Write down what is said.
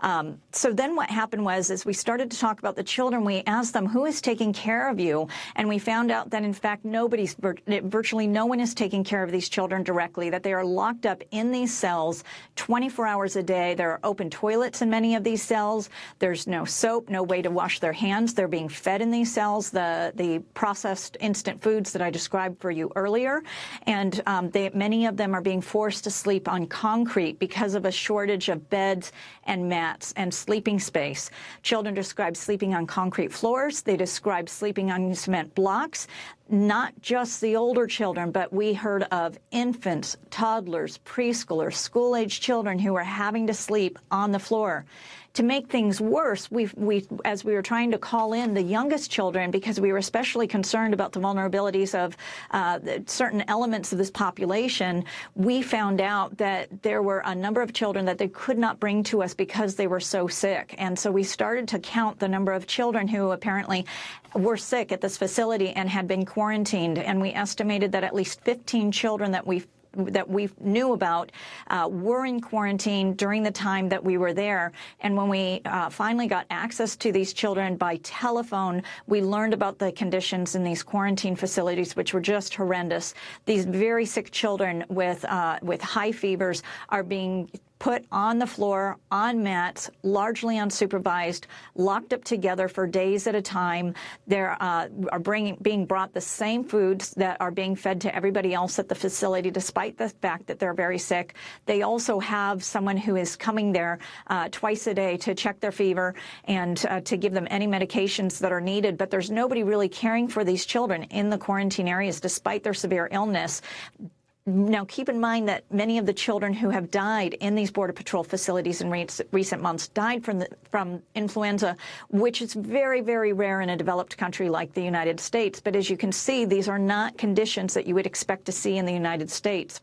Um, so then what happened was, as we started to talk about the children, we asked them, who is taking care of you? And we found out that, in fact, nobody's, virtually no one is taking care of these children directly, that they are locked up in these cells 24 hours a day. There are open toilets in many of these cells. There's no soap, no way to wash their hands. They're being fed in these cells, the, the processed instant foods that I described for you earlier. And um, they, many of them are being forced to sleep on concrete because of a shortage of beds and mats and sleeping space. Children describe sleeping on concrete floors. They describe sleeping on cement blocks not just the older children, but we heard of infants, toddlers, preschoolers, school-age children who were having to sleep on the floor. To make things worse, we, we, as we were trying to call in the youngest children, because we were especially concerned about the vulnerabilities of uh, certain elements of this population, we found out that there were a number of children that they could not bring to us because they were so sick. And so we started to count the number of children who apparently were sick at this facility and had been quarantined. And we estimated that at least 15 children that we that we knew about uh, were in quarantine during the time that we were there. And when we uh, finally got access to these children by telephone, we learned about the conditions in these quarantine facilities, which were just horrendous. These very sick children with uh, with high fevers are being put on the floor, on mats, largely unsupervised, locked up together for days at a time. They uh, are bringing, being brought the same foods that are being fed to everybody else at the facility, despite the fact that they're very sick. They also have someone who is coming there uh, twice a day to check their fever and uh, to give them any medications that are needed. But there's nobody really caring for these children in the quarantine areas, despite their severe illness. Now, keep in mind that many of the children who have died in these Border Patrol facilities in recent months died from, the, from influenza, which is very, very rare in a developed country like the United States. But as you can see, these are not conditions that you would expect to see in the United States.